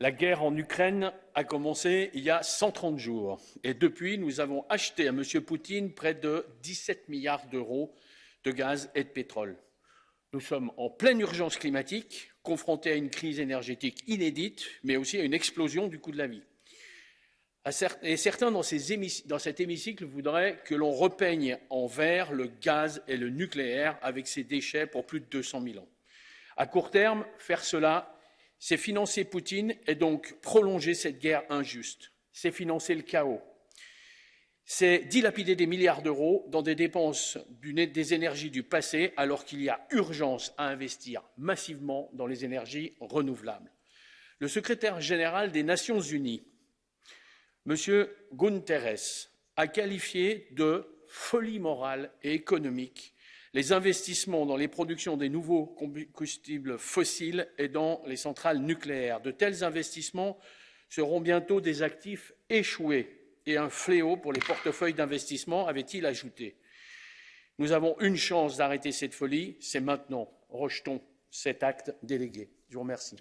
La guerre en Ukraine a commencé il y a 130 jours et depuis, nous avons acheté à M. Poutine près de 17 milliards d'euros de gaz et de pétrole. Nous sommes en pleine urgence climatique, confrontés à une crise énergétique inédite, mais aussi à une explosion du coût de la vie. Certains dans, dans cet hémicycle voudraient que l'on repeigne en vert le gaz et le nucléaire avec ses déchets pour plus de 200 000 ans. À court terme, faire cela, c'est financer Poutine et donc prolonger cette guerre injuste. C'est financer le chaos. C'est dilapider des milliards d'euros dans des dépenses des énergies du passé alors qu'il y a urgence à investir massivement dans les énergies renouvelables. Le secrétaire général des Nations Unies M. Guterres a qualifié de folie morale et économique les investissements dans les productions des nouveaux combustibles fossiles et dans les centrales nucléaires. De tels investissements seront bientôt des actifs échoués et un fléau pour les portefeuilles d'investissement, avait-il ajouté. Nous avons une chance d'arrêter cette folie, c'est maintenant. Rejetons cet acte délégué. Je vous remercie.